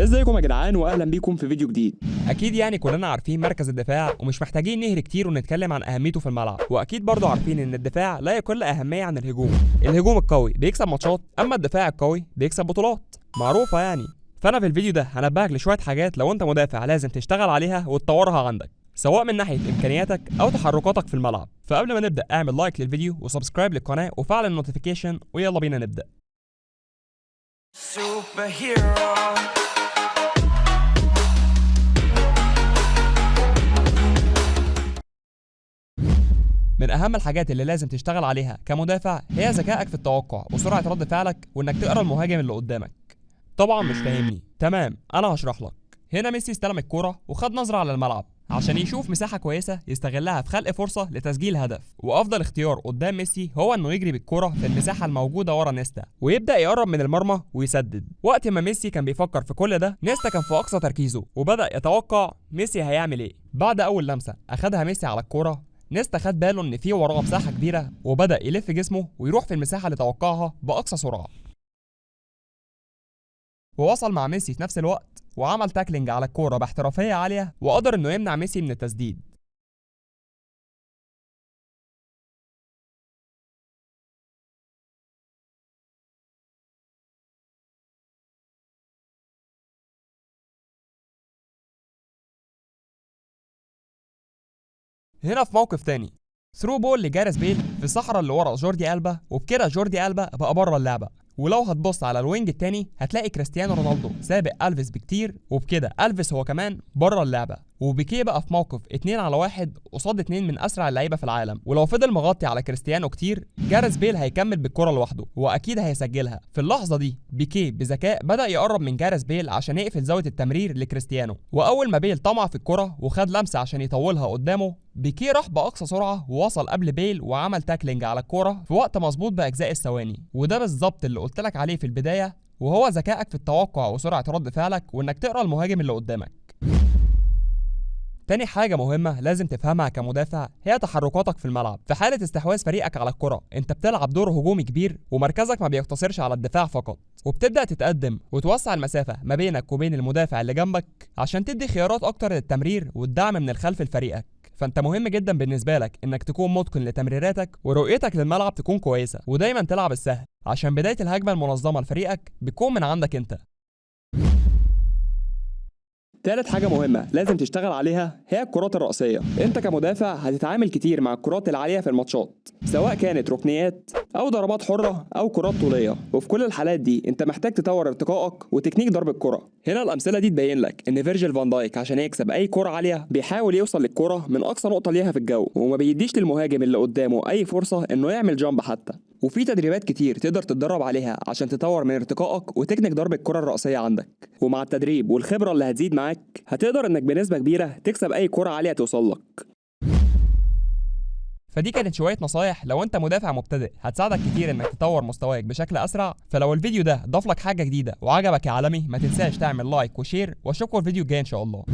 ازيكم يا جدعان واهلا بيكم في فيديو جديد. أكيد يعني كلنا عارفين مركز الدفاع ومش محتاجين نهري كتير ونتكلم عن أهميته في الملعب وأكيد برضه عارفين إن الدفاع لا يقل أهمية عن الهجوم. الهجوم القوي بيكسب ماتشات أما الدفاع القوي بيكسب بطولات. معروفة يعني. فأنا في الفيديو ده هنبهك لشوية حاجات لو أنت مدافع لازم تشتغل عليها وتطورها عندك سواء من ناحية إمكانياتك أو تحركاتك في الملعب. فقبل ما نبدأ اعمل like للفيديو و subscribe للقناة وفعل ال notification ويلا بينا نبدأ. Superhero. أهم الحاجات اللي لازم تشتغل عليها كمدافع هي ذكائك في التوقع وسرعة رد فعلك وإنك تقرأ المهاجم اللي قدامك. طبعا مش فاهمني. تمام أنا هشرح لك. هنا ميسي استلم الكوره وخد نظرة على الملعب عشان يشوف مساحة كويسة يستغلها في خلق فرصة لتسجيل هدف. وأفضل اختيار قدام ميسي هو إنه يجري بالكوره في المساحة الموجودة ورا نيستا ويبدأ يقرب من المرمى ويسدد. وقت ما ميسي كان بيفكر في كل ده نيستا كان في أقصى تركيزه وبدأ يتوقع ميسي هيعمل إيه. بعد أول لمسة أخدها ميسي على الكوره نيستا خد باله إن في وراه مساحة كبيرة وبدأ يلف جسمه ويروح في المساحة اللي توقعها بأقصى سرعة. ووصل مع ميسي في نفس الوقت وعمل تاكلينج على الكورة باحترافية عالية وقدر إنه يمنع ميسي من التسديد. هنا في موقف تاني. through ball لجاريس بيل في الصحراء اللي ورا جوردي ألبا وبكده جوردي ألبا بقى بره اللعبة. ولو هتبص على ال wing التاني هتلاقي كريستيانو رونالدو سابق ألفيس بكتير وبكده ألفيس هو كمان بره اللعبة وبيكيه بقى في موقف 2 على واحد قصاد اتنين من أسرع اللعيبة في العالم. ولو فضل مغطي على كريستيانو كتير جاريس بيل هيكمل بالكرة لوحده وأكيد هيسجلها. في اللحظة دي بيكيه بذكاء بدأ يقرب من جاريس بيل عشان يقفل زاوية التمرير لكريستيانو. وأول ما بيل طمع في الكرة وخد لمسة عشان يطولها قدامه بيكيه راح بأقصى سرعة ووصل قبل بيل وعمل tackling على الكرة في وقت مظبوط بأجزاء الثواني. وده بالظبط اللي قلت لك عليه في البداية وهو ذكائك في التوقع وسرعة رد فعلك وإنك تقرأ المهاجم اللي قدامك. تاني حاجة مهمة لازم تفهمها كمدافع هي تحركاتك في الملعب. في حالة استحواذ فريقك على الكرة أنت بتلعب دور هجومي كبير ومركزك ما بيقتصرش على الدفاع فقط. وبتبدأ تتقدم وتوسع المسافة ما بينك وبين المدافع اللي جنبك عشان تدي خيارات أكتر للتمرير والدعم من الخلف لفريقك. فانت مهم جدا بالنسبة لك إنك تكون متقن لتمريراتك ورؤيتك للملعب تكون كويسة ودايما تلعب السهل. عشان بداية الهجمة المنظمة لفريقك بتكون من عندك أنت. تالت حاجة مهمة لازم تشتغل عليها هي الكرات الرأسية. أنت كمدافع هتتعامل كتير مع الكرات العالية في الماتشات سواء كانت ركنيات أو ضربات حرة أو كرات طولية. وفي كل الحالات دي أنت محتاج تطور ارتقائك وتكنيك ضرب الكرة. هنا الأمثلة دي تبين لك إن فيرجيل فان دايك عشان يكسب أي كرة عالية بيحاول يوصل للكرة من أقصى نقطة ليها في الجو. وما بيديش للمهاجم اللي قدامه أي فرصة إنه يعمل jump حتى. وفي تدريبات كتير تقدر تتدرب عليها عشان تطور من ارتقائك وتكنيك ضرب الكرة الرأسية عندك. ومع التدريب والخبرة اللي هتزيد معاك هتقدر إنك بنسبة كبيرة تكسب أي كرة عالية توصل لك. فدي كانت شوية نصايح. لو انت مدافع مبتدئ هتساعدك كتير انك تطور مستواك بشكل أسرع. فلو الفيديو ده ضاف لك حاجة جديدة وعجبك يا عالمي ما تنساش تعمل like و share. وأشوفكم الفيديو الجاي إن شاء الله.